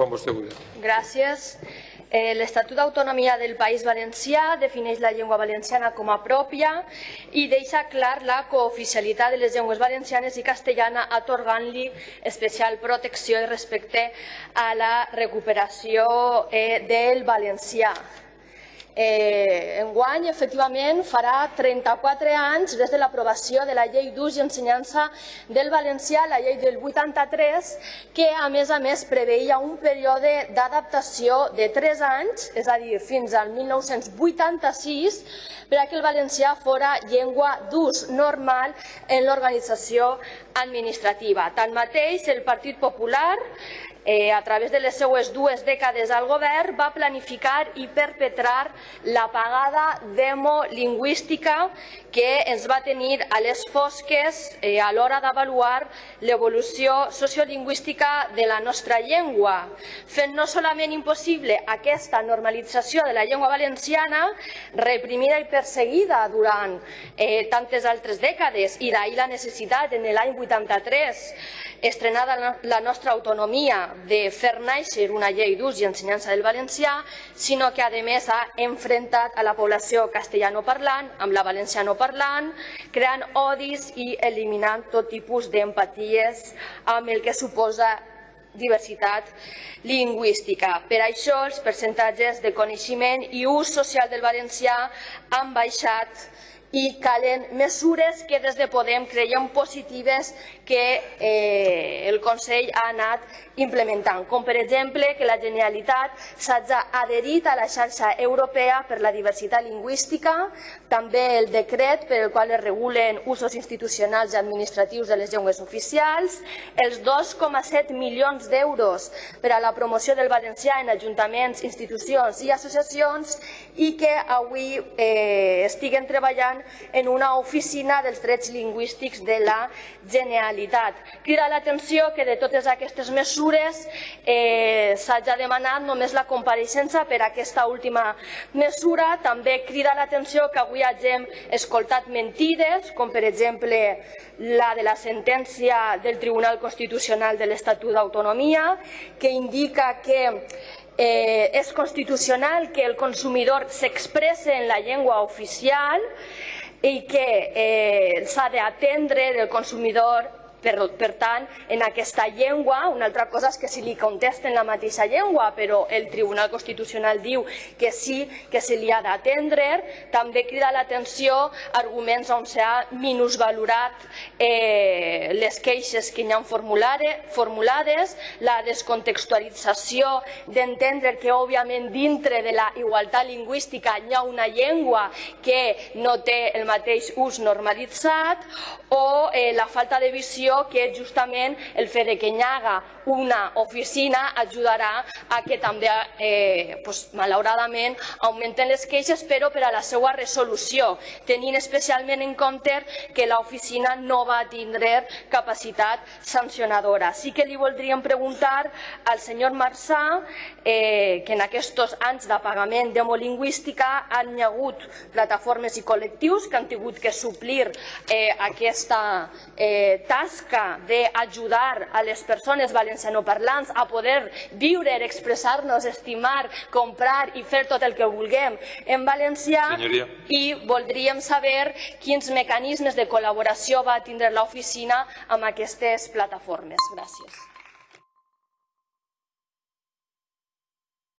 Quan vostè vulgui. Gràcies. Eh, L'Estatut d'Autonomia del País Valencià defineix la llengua valenciana com a pròpia i deixa clar la cooficialitat de les llengües valencianes i castellana atorgant-li especial protecció i respecte a la recuperació eh, del valencià. Eh, enguany, efectivament, farà 34 anys des de l'aprovació de la llei d'ús i ensenyança del valencià, la llei del 83, que a més a més preveia un període d'adaptació de 3 anys, és a dir, fins al 1986, per a que el valencià fora llengua d'ús normal en l'organització administrativa. Tanmateix, el Partit Popular eh, a través de les seues dues dècades al govern, va planificar i perpetrar l'apagada demolingüística que ens va tenir a les fosques eh, a l'hora d'avaluar l'evolució sociolingüística de la nostra llengua, fent no solament impossible aquesta normalització de la llengua valenciana, reprimida i perseguida durant eh, tantes altres dècades, i d'ahir la necessitat en l'any 83, estrenada la nostra autonomia de fer néixer una llei d'ús i ensenyança del valencià, sinó que a més ha enfrontat a la població castellanoparlant amb la valencianoparlant, creant odis i eliminant tot tipus d'empaties amb el que suposa diversitat lingüística. Per això els percentatges de coneixement i ús social del valencià han baixat i calen mesures que des de Podem creiem positives que eh, el Consell ha anat implementant, com per exemple que la Generalitat s'hagi adherit a la xarxa europea per la diversitat lingüística, també el decret per el qual es regulen usos institucionals i administratius de les llengües oficials, els 2,7 milions d'euros per a la promoció del valencià en ajuntaments, institucions i associacions i que avui eh, estiguen treballant en una oficina dels drets lingüístics de la Generalitat. Crida l'atenció que de totes aquestes mesures eh, s'hagi demanat només la compareixença per a aquesta última mesura. També crida l'atenció que avui hagin escoltat mentides, com per exemple la de la sentència del Tribunal Constitucional de l'Estatut d'Autonomia, que indica que eh, és constitucional que el consumidor s'expresse en la llengua oficial i que eh, s'ha d'atendre el consumidor per, per tant, en aquesta llengua, una altra cosa és que si li contesten la mateixa llengua, però el Tribunal Constitucional diu que sí, que se li ha d'atendre, també crida l'atenció arguments on s'ha minusvalorat eh, les queixes que hi han formulades, la descontextualització d'entendre que, òbviament, dintre de la igualtat lingüística hi ha una llengua que no té el mateix ús normalitzat, o eh, la falta de visió que justament el fet de que hi haga una oficina ajudarà a que també, eh, pues, malauradament, augmenten les queixes, però per a la seva resolució, tenint especialment en compte que l'oficina no va tindre capacitat sancionadora. Sí que li voldríem preguntar al senyor Marçà eh, que en aquests anys d'apagament demolingüística han hi hagut plataformes i col·lectius que han tingut que suplir eh, aquesta eh, tasca tasca d'ajudar a les persones valencianoparlants a poder viure, expressar-nos, estimar, comprar i fer tot el que vulguem en valencià Senyoria. i voldríem saber quins mecanismes de col·laboració va tindre l'oficina amb aquestes plataformes. Gràcies.